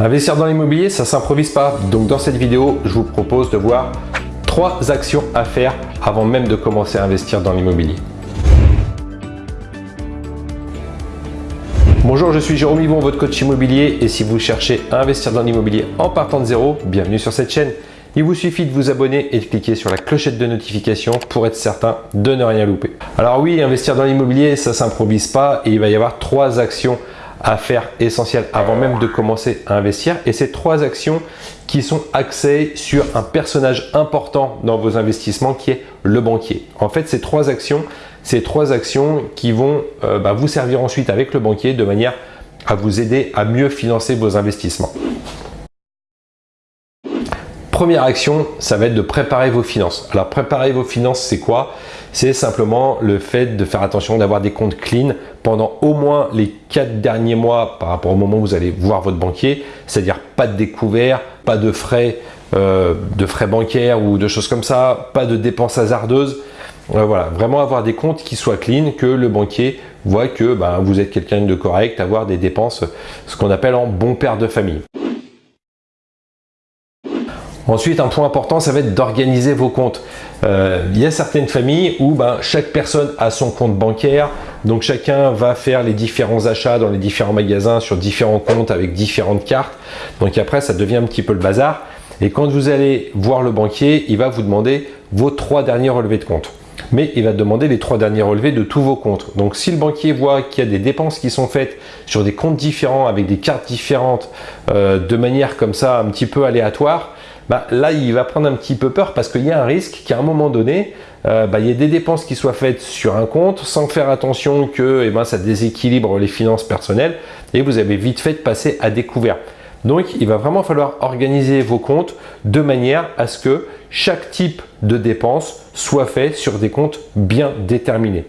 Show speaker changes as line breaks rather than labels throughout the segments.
Investir dans l'immobilier, ça s'improvise pas. Donc dans cette vidéo, je vous propose de voir trois actions à faire avant même de commencer à investir dans l'immobilier. Bonjour, je suis Jérôme Yvon, votre coach immobilier et si vous cherchez à investir dans l'immobilier en partant de zéro, bienvenue sur cette chaîne. Il vous suffit de vous abonner et de cliquer sur la clochette de notification pour être certain de ne rien louper. Alors oui, investir dans l'immobilier, ça s'improvise pas et il va y avoir trois actions à faire essentiel avant même de commencer à investir. Et ces trois actions qui sont axées sur un personnage important dans vos investissements qui est le banquier. En fait, ces trois actions, ces trois actions qui vont euh, bah, vous servir ensuite avec le banquier de manière à vous aider à mieux financer vos investissements. Première action, ça va être de préparer vos finances. Alors préparer vos finances, c'est quoi? C'est simplement le fait de faire attention d'avoir des comptes clean pendant au moins les quatre derniers mois par rapport au moment où vous allez voir votre banquier, c'est-à-dire pas de découvert, pas de frais, euh, de frais bancaires ou de choses comme ça, pas de dépenses hasardeuses. Euh, voilà, vraiment avoir des comptes qui soient clean, que le banquier voit que ben, vous êtes quelqu'un de correct, avoir des dépenses, ce qu'on appelle en bon père de famille. Ensuite, un point important, ça va être d'organiser vos comptes. Euh, il y a certaines familles où ben, chaque personne a son compte bancaire, donc chacun va faire les différents achats dans les différents magasins sur différents comptes avec différentes cartes. Donc après, ça devient un petit peu le bazar. Et quand vous allez voir le banquier, il va vous demander vos trois derniers relevés de compte. Mais il va demander les trois derniers relevés de tous vos comptes. Donc si le banquier voit qu'il y a des dépenses qui sont faites sur des comptes différents avec des cartes différentes euh, de manière comme ça un petit peu aléatoire, bah, là, il va prendre un petit peu peur parce qu'il y a un risque qu'à un moment donné, euh, bah, il y ait des dépenses qui soient faites sur un compte sans faire attention que eh ben, ça déséquilibre les finances personnelles et vous avez vite fait de passer à découvert. Donc, il va vraiment falloir organiser vos comptes de manière à ce que chaque type de dépense soit fait sur des comptes bien déterminés.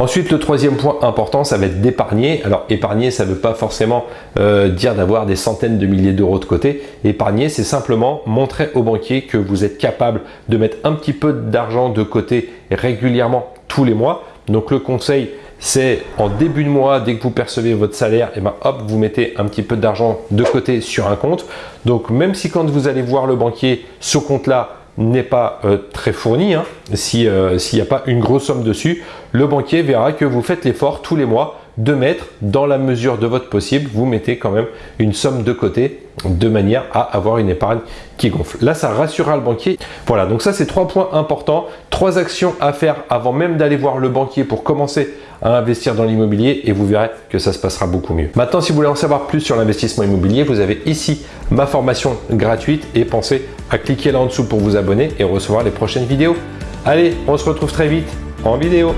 Ensuite, le troisième point important, ça va être d'épargner. Alors, épargner, ça ne veut pas forcément euh, dire d'avoir des centaines de milliers d'euros de côté. Épargner, c'est simplement montrer au banquier que vous êtes capable de mettre un petit peu d'argent de côté régulièrement tous les mois. Donc, le conseil, c'est en début de mois, dès que vous percevez votre salaire, et eh ben hop, vous mettez un petit peu d'argent de côté sur un compte. Donc, même si quand vous allez voir le banquier, ce compte-là, n'est pas euh, très fourni, hein. euh, s'il n'y a pas une grosse somme dessus, le banquier verra que vous faites l'effort tous les mois de mettre dans la mesure de votre possible, vous mettez quand même une somme de côté de manière à avoir une épargne qui gonfle. Là, ça rassurera le banquier. Voilà, donc ça, c'est trois points importants, trois actions à faire avant même d'aller voir le banquier pour commencer à investir dans l'immobilier et vous verrez que ça se passera beaucoup mieux. Maintenant, si vous voulez en savoir plus sur l'investissement immobilier, vous avez ici ma formation gratuite et pensez à cliquer là en dessous pour vous abonner et recevoir les prochaines vidéos. Allez, on se retrouve très vite en vidéo.